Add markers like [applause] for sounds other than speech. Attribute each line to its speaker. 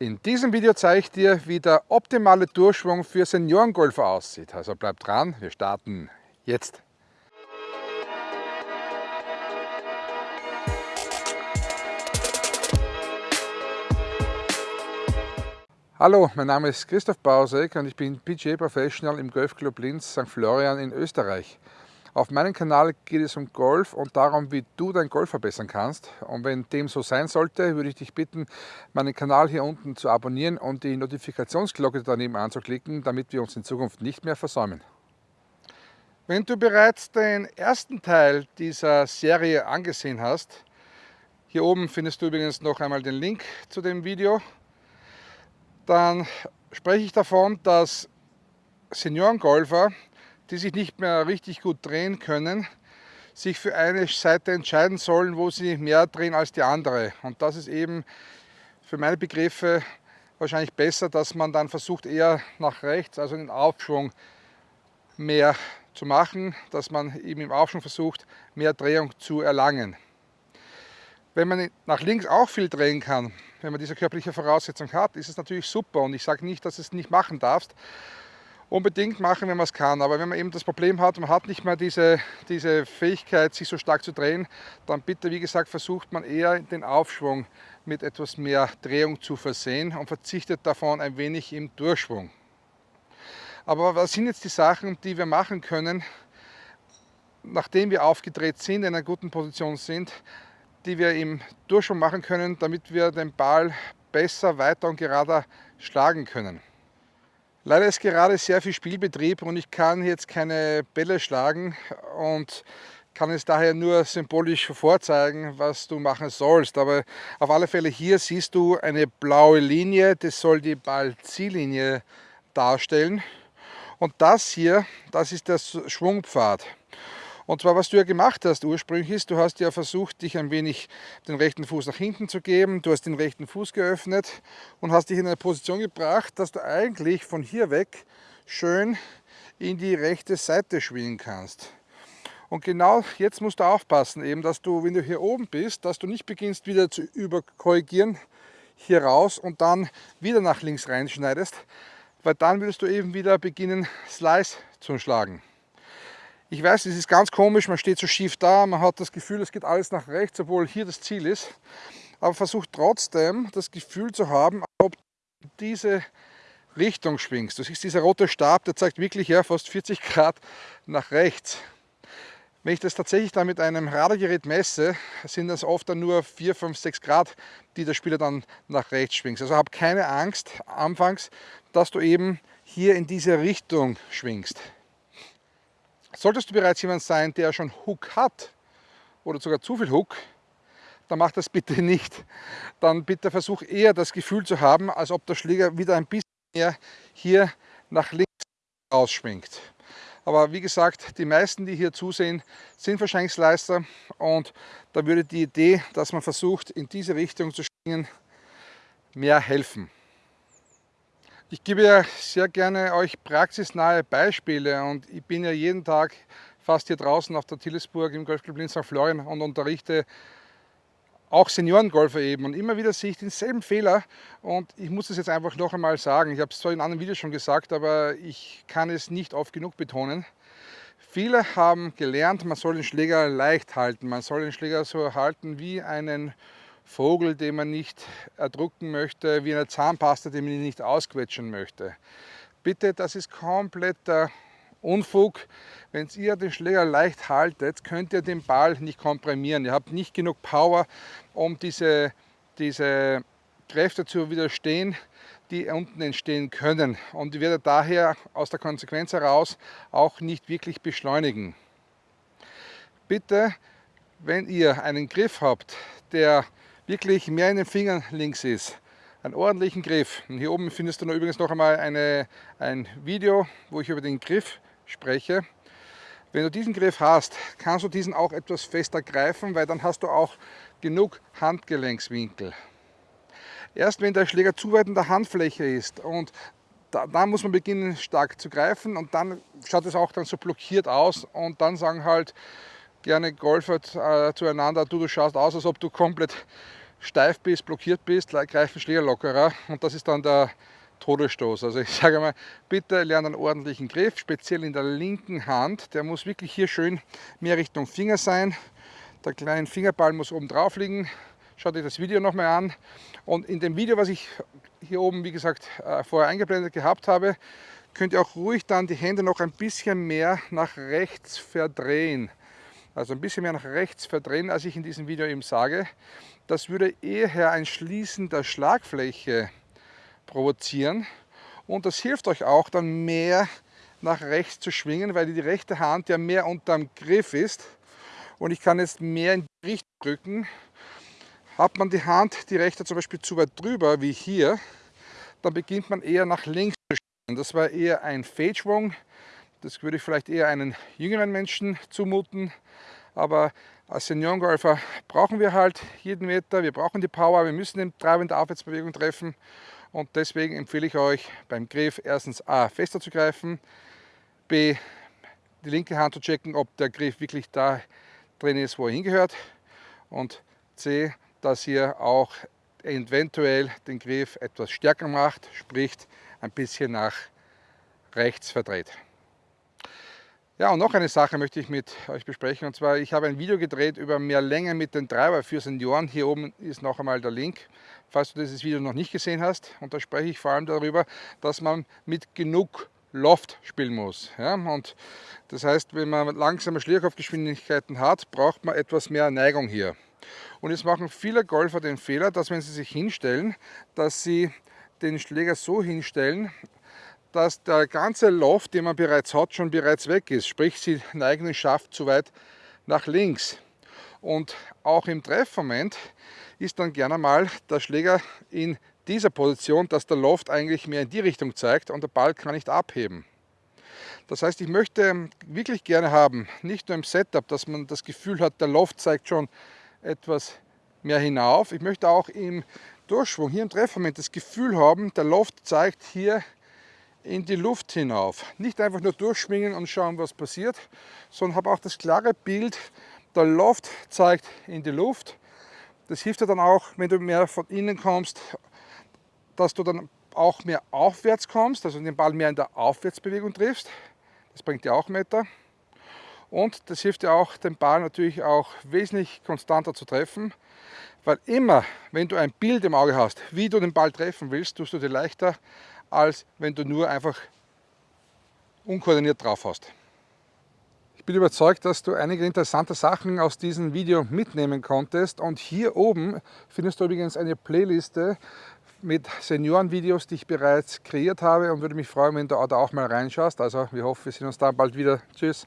Speaker 1: In diesem Video zeige ich dir, wie der optimale Durchschwung für Seniorengolfer aussieht. Also bleib dran, wir starten jetzt. Hallo, mein Name ist Christoph Bausek und ich bin PGA Professional im Golfclub Linz St. Florian in Österreich. Auf meinem Kanal geht es um Golf und darum, wie du dein Golf verbessern kannst. Und wenn dem so sein sollte, würde ich dich bitten, meinen Kanal hier unten zu abonnieren und die Notifikationsglocke daneben anzuklicken, damit wir uns in Zukunft nicht mehr versäumen. Wenn du bereits den ersten Teil dieser Serie angesehen hast, hier oben findest du übrigens noch einmal den Link zu dem Video, dann spreche ich davon, dass Seniorengolfer die sich nicht mehr richtig gut drehen können, sich für eine Seite entscheiden sollen, wo sie mehr drehen als die andere. Und das ist eben für meine Begriffe wahrscheinlich besser, dass man dann versucht eher nach rechts, also den Aufschwung mehr zu machen, dass man eben im Aufschwung versucht, mehr Drehung zu erlangen. Wenn man nach links auch viel drehen kann, wenn man diese körperliche Voraussetzung hat, ist es natürlich super und ich sage nicht, dass du es nicht machen darfst, unbedingt machen, wenn man es kann. Aber wenn man eben das Problem hat, man hat nicht mehr diese, diese Fähigkeit, sich so stark zu drehen, dann bitte, wie gesagt, versucht man eher den Aufschwung mit etwas mehr Drehung zu versehen und verzichtet davon ein wenig im Durchschwung. Aber was sind jetzt die Sachen, die wir machen können, nachdem wir aufgedreht sind, in einer guten Position sind, die wir im Durchschwung machen können, damit wir den Ball besser, weiter und gerader schlagen können. Leider ist gerade sehr viel Spielbetrieb und ich kann jetzt keine Bälle schlagen und kann es daher nur symbolisch vorzeigen, was du machen sollst. Aber auf alle Fälle hier siehst du eine blaue Linie, das soll die Ballziellinie darstellen. Und das hier, das ist der Schwungpfad. Und zwar, was du ja gemacht hast ursprünglich ist, du hast ja versucht, dich ein wenig den rechten Fuß nach hinten zu geben. Du hast den rechten Fuß geöffnet und hast dich in eine Position gebracht, dass du eigentlich von hier weg schön in die rechte Seite schwingen kannst. Und genau jetzt musst du aufpassen, eben, dass du, wenn du hier oben bist, dass du nicht beginnst wieder zu überkorrigieren, hier raus und dann wieder nach links reinschneidest, weil dann würdest du eben wieder beginnen, Slice zu schlagen. Ich weiß, es ist ganz komisch, man steht so schief da, man hat das Gefühl, es geht alles nach rechts, obwohl hier das Ziel ist. Aber versucht trotzdem das Gefühl zu haben, ob diese Richtung schwingst. Du siehst, dieser rote Stab, der zeigt wirklich ja, fast 40 Grad nach rechts. Wenn ich das tatsächlich dann mit einem Radargerät messe, sind das oft dann nur 4, 5, 6 Grad, die der Spieler dann nach rechts schwingt. Also hab keine Angst anfangs, dass du eben hier in diese Richtung schwingst. Solltest du bereits jemand sein, der schon Hook hat oder sogar zu viel Hook, dann mach das bitte nicht. Dann bitte versuch eher das Gefühl zu haben, als ob der Schläger wieder ein bisschen mehr hier nach links ausschwingt. Aber wie gesagt, die meisten, die hier zusehen, sind Slicer und da würde die Idee, dass man versucht, in diese Richtung zu schwingen, mehr helfen. Ich gebe ja sehr gerne euch praxisnahe Beispiele und ich bin ja jeden Tag fast hier draußen auf der Tillesburg im Golfclub Linz St. Florian und unterrichte auch Seniorengolfer eben und immer wieder sehe ich denselben Fehler und ich muss das jetzt einfach noch einmal sagen. Ich habe es zwar in anderen Videos schon gesagt, aber ich kann es nicht oft genug betonen. Viele haben gelernt, man soll den Schläger leicht halten, man soll den Schläger so halten wie einen Vogel, den man nicht erdrücken möchte, wie eine Zahnpasta, die man nicht ausquetschen möchte. Bitte, das ist kompletter Unfug. Wenn ihr den Schläger leicht haltet, könnt ihr den Ball nicht komprimieren. Ihr habt nicht genug Power, um diese, diese Kräfte zu widerstehen, die unten entstehen können. Und ihr werdet daher aus der Konsequenz heraus auch nicht wirklich beschleunigen. Bitte, wenn ihr einen Griff habt, der wirklich mehr in den Fingern links ist. Einen ordentlichen Griff. Und hier oben findest du noch übrigens noch einmal eine, ein Video, wo ich über den Griff spreche. Wenn du diesen Griff hast, kannst du diesen auch etwas fester greifen, weil dann hast du auch genug Handgelenkswinkel. Erst wenn der Schläger zu weit in der Handfläche ist und da, da, muss man beginnen stark zu greifen und dann schaut es auch dann so blockiert aus und dann sagen halt gerne Golfer äh, zueinander, du, du schaust aus, als ob du komplett steif bist, blockiert bist, greifen Schläger lockerer und das ist dann der Todesstoß. Also ich [laughs] sage mal, bitte lernt einen ordentlichen Griff, speziell in der linken Hand. Der muss wirklich hier schön mehr Richtung Finger sein. Der kleine Fingerball muss oben drauf liegen. Schaut euch das Video nochmal an. Und in dem Video, was ich hier oben, wie gesagt, äh, vorher eingeblendet gehabt habe, könnt ihr auch ruhig dann die Hände noch ein bisschen mehr nach rechts verdrehen. Also ein bisschen mehr nach rechts verdrehen, als ich in diesem Video eben sage. Das würde eher ein Schließen der Schlagfläche provozieren und das hilft euch auch dann mehr nach rechts zu schwingen, weil die rechte Hand ja mehr unterm Griff ist und ich kann jetzt mehr in die Richtung drücken. Hat man die Hand, die rechte zum Beispiel zu weit drüber, wie hier, dann beginnt man eher nach links zu schwingen. Das war eher ein Fehlschwung, das würde ich vielleicht eher einen jüngeren Menschen zumuten, aber als Seniorengolfer brauchen wir halt jeden Meter, wir brauchen die Power, wir müssen den Treiber in der Aufwärtsbewegung treffen und deswegen empfehle ich euch beim Griff erstens A fester zu greifen, B die linke Hand zu checken, ob der Griff wirklich da drin ist, wo er hingehört und C, dass ihr auch eventuell den Griff etwas stärker macht, sprich ein bisschen nach rechts verdreht. Ja, und noch eine Sache möchte ich mit euch besprechen. Und zwar, ich habe ein Video gedreht über mehr Länge mit den Treiber für Senioren. Hier oben ist noch einmal der Link, falls du dieses Video noch nicht gesehen hast. Und da spreche ich vor allem darüber, dass man mit genug Loft spielen muss. Ja, und das heißt, wenn man langsame Schlierkopfgeschwindigkeiten hat, braucht man etwas mehr Neigung hier. Und jetzt machen viele Golfer den Fehler, dass wenn sie sich hinstellen, dass sie den Schläger so hinstellen, dass der ganze Loft, den man bereits hat, schon bereits weg ist. Sprich, sie neigen den Schaft zu weit nach links. Und auch im Treffmoment ist dann gerne mal der Schläger in dieser Position, dass der Loft eigentlich mehr in die Richtung zeigt und der Ball kann nicht abheben. Das heißt, ich möchte wirklich gerne haben, nicht nur im Setup, dass man das Gefühl hat, der Loft zeigt schon etwas mehr hinauf. Ich möchte auch im Durchschwung, hier im Treffmoment, das Gefühl haben, der Loft zeigt hier in die Luft hinauf. Nicht einfach nur durchschwingen und schauen, was passiert, sondern habe auch das klare Bild, der Loft zeigt in die Luft. Das hilft dir dann auch, wenn du mehr von innen kommst, dass du dann auch mehr aufwärts kommst, also den Ball mehr in der Aufwärtsbewegung triffst. Das bringt dir auch Meter. Und das hilft dir auch, den Ball natürlich auch wesentlich konstanter zu treffen, weil immer, wenn du ein Bild im Auge hast, wie du den Ball treffen willst, tust du dir leichter, als wenn du nur einfach unkoordiniert drauf hast. Ich bin überzeugt, dass du einige interessante Sachen aus diesem Video mitnehmen konntest und hier oben findest du übrigens eine Playliste mit Seniorenvideos, die ich bereits kreiert habe und würde mich freuen, wenn du da auch mal reinschaust. Also wir hoffen, wir sehen uns da bald wieder. Tschüss!